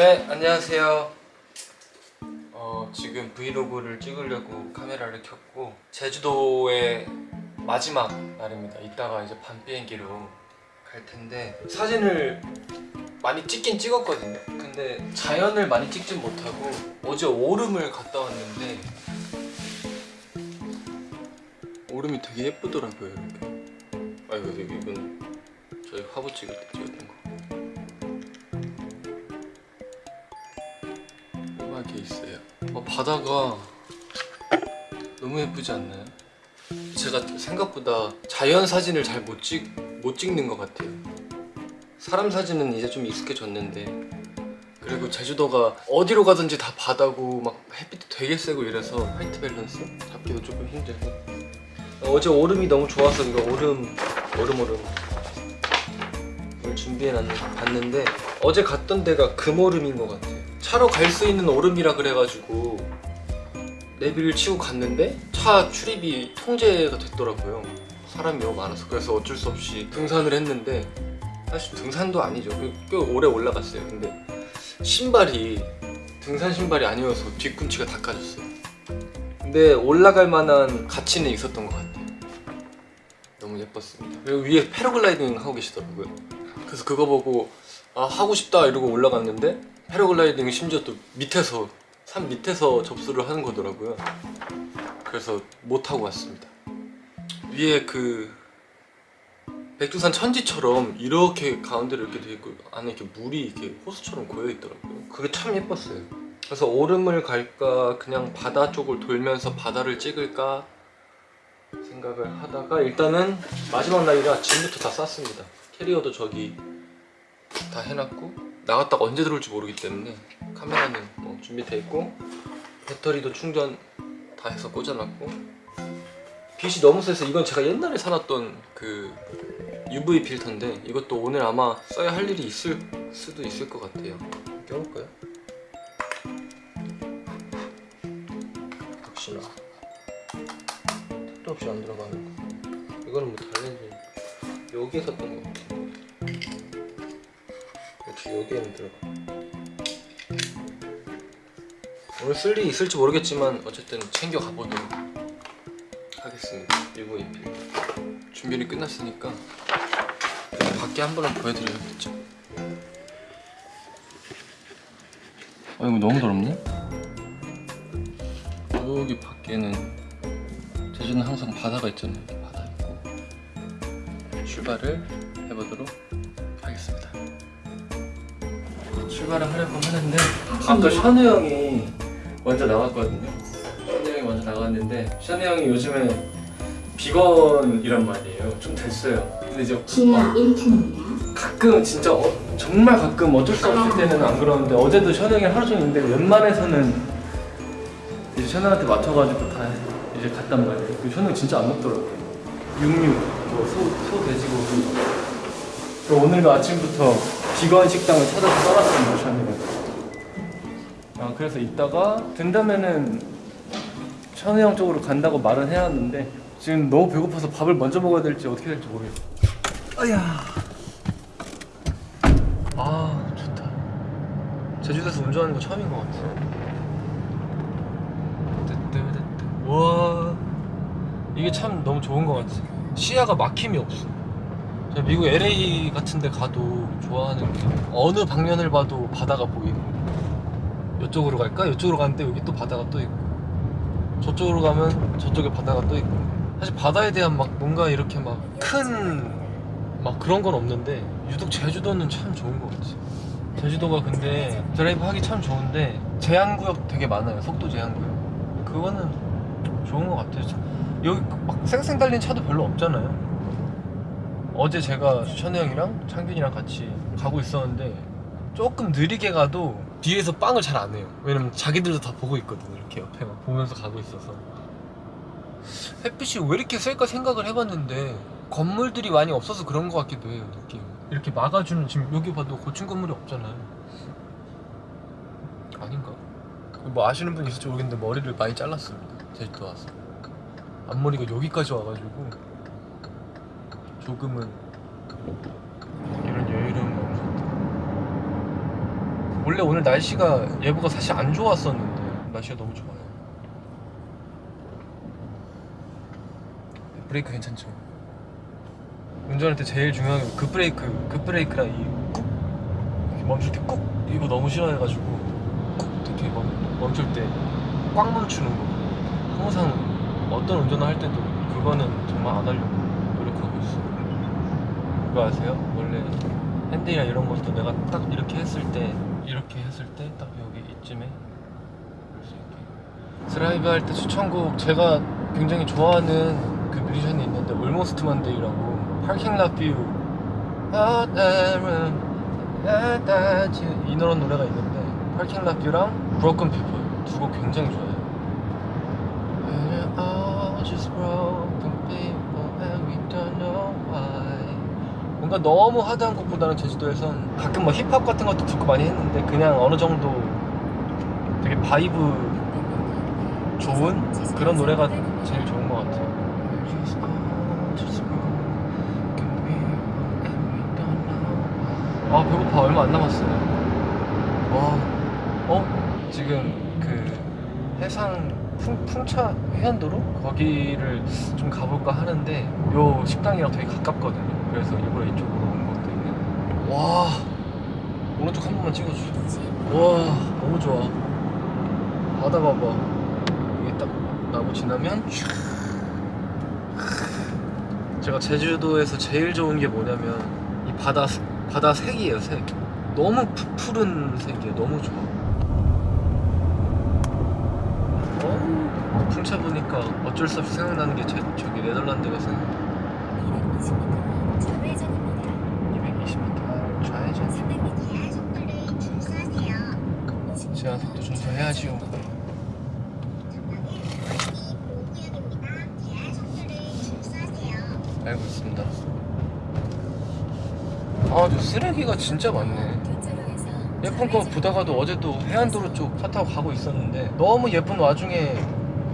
네, 안녕하세요. 어, 지금 브이로그를 찍으려고 카메라를 켰고 제주도의 마지막 날입니다. 이따가 이제 밤 비행기로 갈 텐데 사진을 많이 찍긴 찍었거든요. 근데 자연을 많이 찍진 못하고 어제 오름을 갔다 왔는데 오름이 되게 예쁘더라고요. 이렇게. 아 이거 이건 저희 화보 찍을 때 찍었던 있어요. 어, 바다가 너무 예쁘지 않나요? 제가 생각보다 자연 사진을 잘 못 찍, 못 찍는 것 같아요. 사람 사진은 이제 좀 익숙해졌는데 그리고 제주도가 어디로 가든지 다 바다고 막 햇빛도 되게 세고 이래서 화이트 밸런스 잡기도 조금 힘들고 어, 어제 오름이 너무 좋아서 이거 오름 오름 오름 을 준비해 놨는데 어제 갔던 데가 금오름인 것 같아요 차로 갈 수 있는 오름이라 그래가지고 내비를 치고 갔는데 차 출입이 통제가 됐더라고요. 사람이 너무 많아서. 그래서 어쩔 수 없이 등산을 했는데 사실 등산도 아니죠. 꽤- 꽤 오래 올라갔어요. 근데 신발이 등산 신발이 아니어서 뒤꿈치가 다 까졌어요. 근데 올라갈 만한 가치는 있었던 것 같아요. 너무 예뻤습니다. 그리고 위에 패러글라이딩 하고 계시더라고요. 그래서 그거 보고 아 하고 싶다 이러고 올라갔는데 패러글라이딩이 심지어 또 밑에서 산 밑에서 접수를 하는 거더라고요. 그래서 못 하고 왔습니다. 위에 그 백두산 천지처럼 이렇게 가운데로 이렇게 돼 있고 안에 이렇게 물이 이렇게 호수처럼 고여 있더라고요. 그게 참 예뻤어요. 그래서 오름을 갈까 그냥 바다 쪽을 돌면서 바다를 찍을까 생각을 하다가 일단은 마지막 날이라 짐부터 다 쌌습니다. 캐리어도 저기 다 해놨고 나갔다가 언제 들어올지 모르기 때문에 카메라는 뭐 준비돼 있고 배터리도 충전 다 해서 꽂아놨고 빛이 너무 세서 이건 제가 옛날에 사놨던 그 UV 필터인데 이것도 오늘 아마 써야 할 일이 있을 수도 있을 것 같아요. 껴볼까요? 역시나 택도 없이 안 들어가는 거 이거는 뭐 달렌지. 여기에 샀던 거 같아 역시 여기에는 들어가. 오늘 쓸 일이 있을지 모르겠지만 어쨌든 챙겨 가 보도록 하겠습니다. UV 필터 준비는 끝났으니까 밖에 한 번은 보여드려야겠죠. 아 이거 너무 더럽네. 여기 밖에는 제주는 항상 바다가 있잖아요. 바다 있고. 출발을 해보도록 출발을 하려고 하는데 아까 샤누 형이 먼저 나왔거든요. 샤누 형이 먼저 나갔는데 샤누 형이 요즘에 비건이란 말이에요. 좀 됐어요. 근데 이제 지하 1층입니다. 가끔 진짜 어, 정말 가끔 어쩔 수 없을 때는 안 그러는데 어제도 션우 형이 하루 종일 있는데 웬만해서는 이제 션우 형한테 맞춰가지고 다 이제 갔단 말이에요. 그 션우 형 진짜 안 먹더라고요. 육류, 뭐 소, 소 돼지고기. 또 오늘도 아침부터 비건 식당을 찾아서 떠났습니다 션우가 아 그래서 이따가 된다면은 션우 형 쪽으로 간다고 말은 해놨는데 지금 너무 배고파서 밥을 먼저 먹어야 될지 어떻게 될지 모르겠어요 아야. 아 좋다. 제주도에서 운전하는 거 처음인 것 같아. 와. 이게 참 너무 좋은 것 같아. 시야가 막힘이 없어 제가 미국 LA 같은 데 가도 좋아하는 게 어느 방면을 봐도 바다가 보이는 거 이쪽으로 갈까? 이쪽으로 가는데 여기 또 바다가 또 있고 저쪽으로 가면 저쪽에 바다가 또 있고 사실 바다에 대한 막 뭔가 이렇게 막 큰 막 그런 건 없는데 유독 제주도는 참 좋은 것 같아 제주도가 근데 드라이브 하기 참 좋은데 제한구역 되게 많아요. 속도 제한구역. 그거는 좋은 것 같아요. 여기 막 쌩쌩 달린 차도 별로 없잖아요 어제 제가 션우 형이랑 창균이랑 같이 가고 있었는데 조금 느리게 가도 뒤에서 빵을 잘 안 해요. 왜냐면 자기들도 다 보고 있거든요 이렇게 옆에 막 보면서 가고 있어서. 햇빛이 왜 이렇게 셀까 생각을 해봤는데 건물들이 많이 없어서 그런 것 같기도 해요 느낌. 이렇게 막아주는 지금 여기 봐도 고층 건물이 없잖아요. 아닌가? 뭐 아시는 분 있을지 모르겠는데 머리를 많이 잘랐습니다 제주도 와서. 앞머리가 여기까지 와가지고 조금은 이런 여유로운 거 없었다 원래 오늘 날씨가 예보가 사실 안 좋았었는데 날씨가 너무 좋아요. 브레이크 괜찮죠? 운전할 때 제일 중요한 게 급 브레이크, 급 브레이크랑 이꾹 멈출 때 꾹 이거 너무 싫어해가지고 꾹 이렇게 멈, 멈출 때 꽉 멈추는 거. 항상 어떤 운전을 할 때도 그거는 정말 안 하려고 노력하고 있어. 그거 아세요? 원래 핸들이나 이런 것도 내가 딱 이렇게 했을 때 이렇게 했을 때 딱 여기 이쯤에 드라이브 할 때 추천곡 제가 굉장히 좋아하는 그 뮤지션이 있는데 Almost Monday라고 Parking Lot View 이 노란 노래가 있는데 Parking Lot View랑 Broken People 두곡 굉장히 좋아해요 뭔가 너무 하드한 곡보다는 제주도에선 가끔 뭐 힙합 같은 것도 듣고 많이 했는데 그냥 어느 정도 되게 vibe 좋은 그런 노래가 제일 좋은 것 같아요. 아 배고파 얼마 안 남았어요. 와, 어 지금 그 해상 풍, 풍차 해안도로 거기를 좀 가볼까 하는데 요 식당이랑 되게 가깝거든요. 그래서 일부러 이쪽으로 온 것도 있네. 와 오른쪽 한 번만 찍어줘. 와 너무 좋아. 바다 봐봐. 이게 딱 나무 지나면 촤. 제가 제주도에서 제일 좋은 게 뭐냐면 이 바다 바다 색이에요 색. 너무 푸, 푸른 색이에요. 너무 좋아. 어, 풍차 보니까 어쩔 수 없이 생각나는 게 제, 저기 네덜란드가 생각. 220m 좌회전입니다. 220m 좌회전. 300m 속도를 준수하세요. 제한 속도 준수해야지요. 준수하세요. 알고 있습니다. 아, 저 쓰레기가 진짜 많네. 예쁜 거 보다가도 어제도 해안도로 쪽 차 타고 가고 있었는데 너무 예쁜 와중에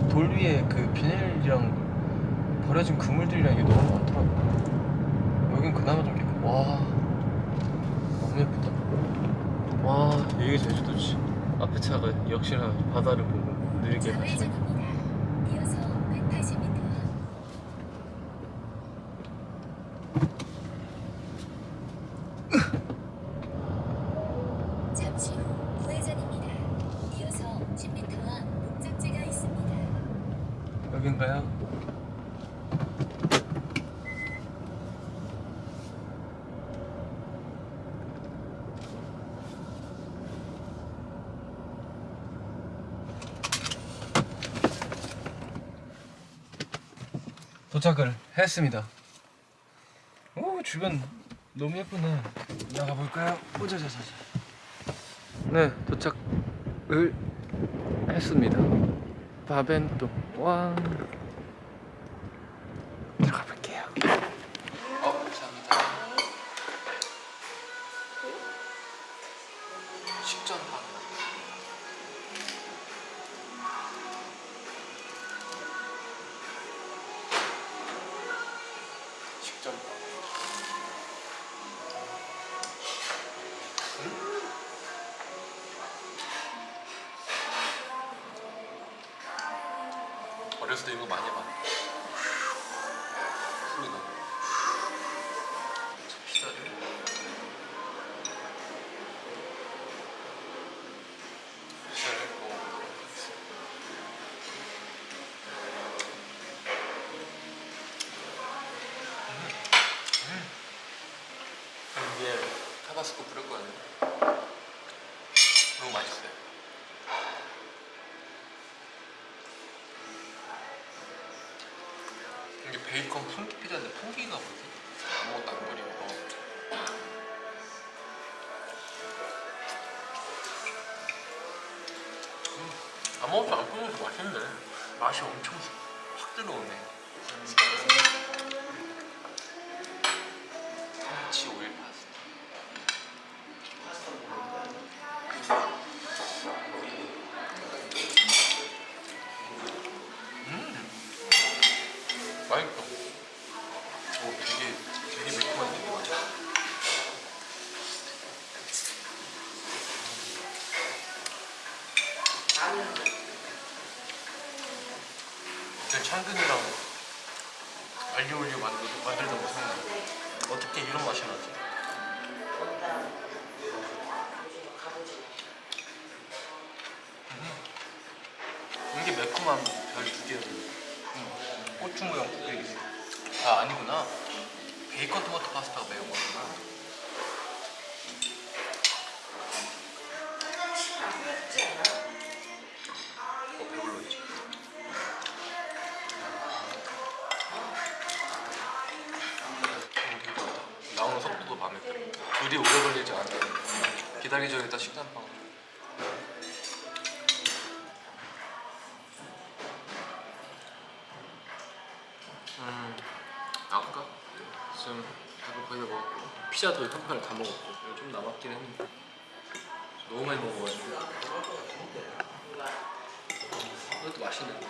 돌 위에 그 비닐이랑 버려진 그물들이랑 이게 너무 많더라고. 여긴 그나마 좀 예쁘. 와, 너무 예쁘다. 와, 이게 제주도지. 앞에 차가 역시나 바다를 보고 느리게 가시네. 좌회전입니다. 이어서 180m. 잠시 후 우회전입니다. 이어서 10m와 목적지가 있습니다. 여긴가요? 도착을 했습니다. 오 주변 너무 예쁘네. 나가 볼까요? 오자자자자. 네 도착을 했습니다. 바벤또 왕 식전빵. 어렸을 때 이거 많이 봤 뿌릴 거야. 너무 맛있어요. 이게 베이컨 풍기 피자인데 풍기가 뭐지? 아무것도 안 뿌리고 음, 아무것도 안 뿌려서 맛있네 맛이 엄청 확 들어오네 참 나는 그 창근이랑 알리올리오 만들던 만들던 무슨 어떻게 이런 맛이 나지? 음. 이게 매콤한 별두 개야. 음. 고추 모양 두 개. 아 아니구나. 베이컨 토마토 파스타가 매운 거야. 지금 밥을 거의 다 먹었고 피자도 한 판을 다 먹었고 좀 남았긴 했는데. 너무 많이 먹어가지고. 이것도 맛있는데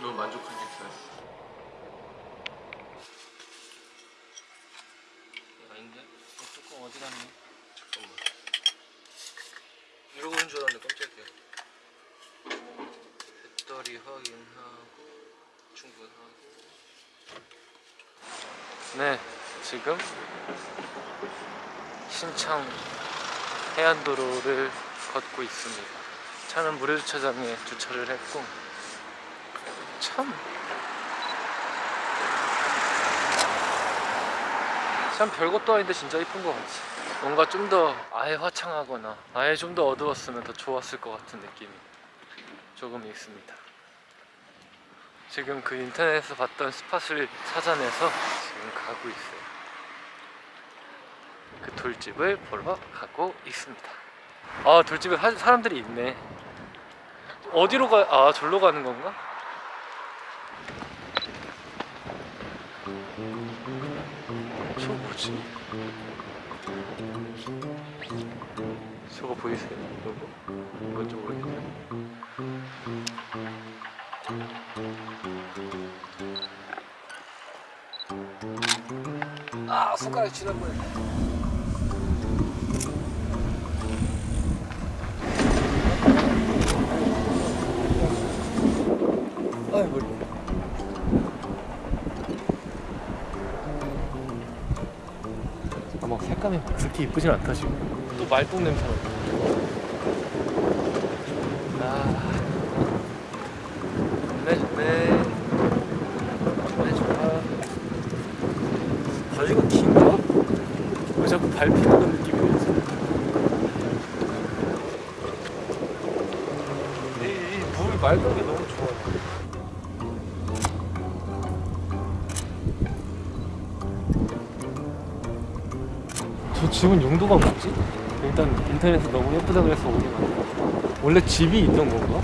너무 만족한 식사였어 아닌데? 어, 뚜껑 어디 갔니? 잠깐만. 이러고 있는 줄 알았는데 깜짝이야 확인하고 충분하고 네 지금 신창 해안도로를 걷고 있습니다 차는 무료주차장에 주차를 했고 참. 참 별것도 아닌데 진짜 이쁜 것 같지. 뭔가 좀 더 아예 화창하거나 아예 좀 더 어두웠으면 더 좋았을 것 같은 느낌이 조금 있습니다. 지금 그 인터넷에서 봤던 스팟을 찾아내서 지금 가고 있어요. 그 돌집을 보러 가고 있습니다. 아 돌집에 사, 사람들이 있네. 어디로 가? 아 절로 가는 건가? 저거 뭐지? 저거 보이세요? 이거? 뭔지 모르겠어요. 아 손가락 뻔했네. 아이. 아마 색감이 그렇게 이쁘진 않다 지금 또 말똥 냄새 나 아... 좋네 좋네 좋네 좋아 바지가 긴가? 왜 자꾸 밟히는 느낌이 들지? 이물 맑은 게 너무 좋아 저 집은 용도가 뭐지? 일단 인터넷에서 너무 예쁘다 그래서 오게 만들었어 원래 집이 있던 건가?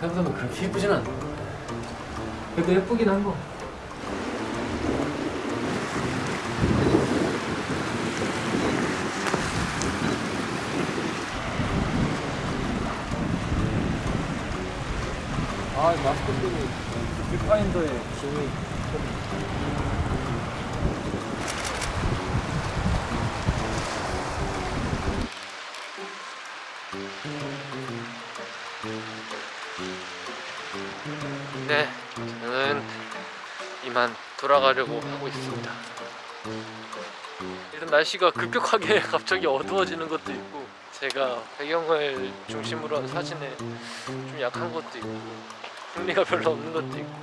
생각하면 그렇게 예쁘진 않네 그래도 예쁘긴 한거 아, 마스코트는 뷰파인더의 힘이 네, 저는 이만 돌아가려고 하고 있습니다. 일단 날씨가 급격하게 갑자기 어두워지는 것도 있고 제가 배경을 중심으로 한 사진에 좀 약한 것도 있고 흥미가 별로 없는 것도 있고.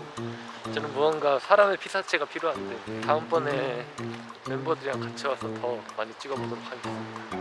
저는 무언가 사람의 피사체가 필요한데 다음번에 멤버들이랑 같이 와서 더 많이 찍어보도록 하겠습니다